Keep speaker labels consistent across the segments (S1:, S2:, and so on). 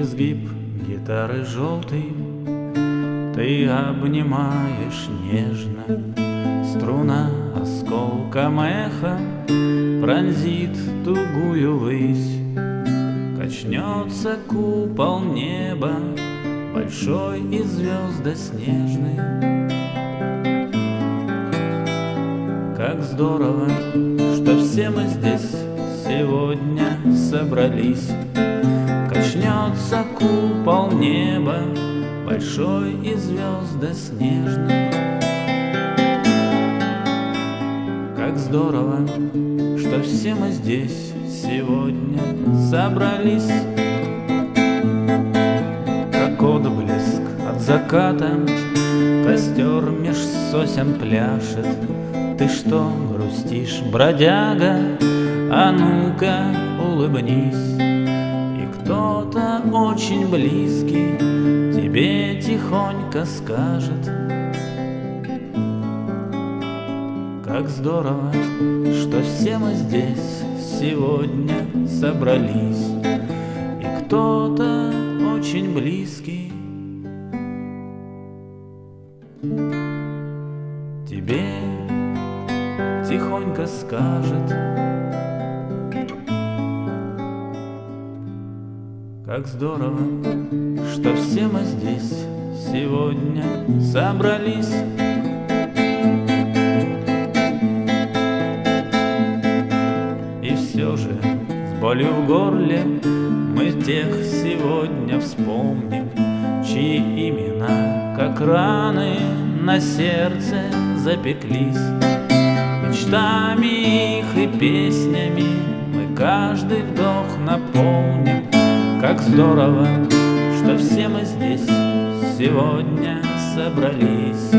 S1: Изгиб гитары желтый Ты обнимаешь нежно Струна осколком эха Пронзит тугую высь. Качнется купол неба Большой и звездоснежный Как здорово, что все мы здесь сегодня собрались Качнется купол неба Большой и звездоснежный Как здорово, что все мы здесь сегодня собрались. Как отблеск от заката Костер меж сосен пляшет. Ты что, грустишь, бродяга? А ну-ка, улыбнись. И очень близкий Тебе тихонько скажет. Как здорово, что все мы здесь сегодня собрались. И кто-то очень близкий. Тебе тихонько скажет Как здорово, что все мы здесь сегодня собрались. И все же с болью в горле мы тех сегодня вспомним Чьи имена, как раны, на сердце запеклись. Мечтами их и песнями мы каждый вдох наполним Как здорово, что все мы здесь сегодня собрались.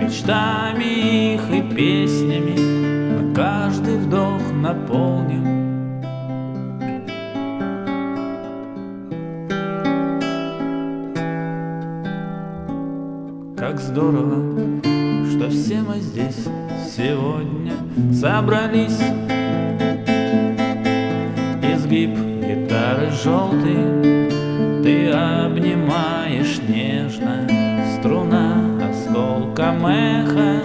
S1: Мечтами их и песнями мы каждый вдох наполним. Как здорово, что все мы здесь сегодня собрались эха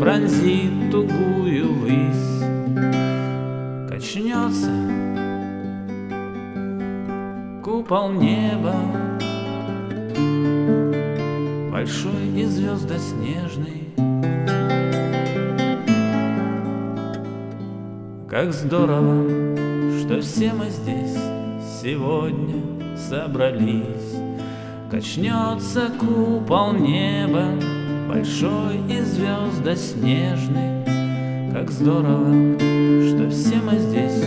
S1: Пронзит тугую высь Качнется купол неба большой и звездоснежный. Как здорово, что все мы здесь сегодня собрались. Качнется купол неба, большой и звездоснежный. Как здорово, что все мы здесь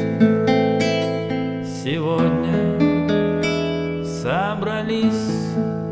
S1: сегодня собрались.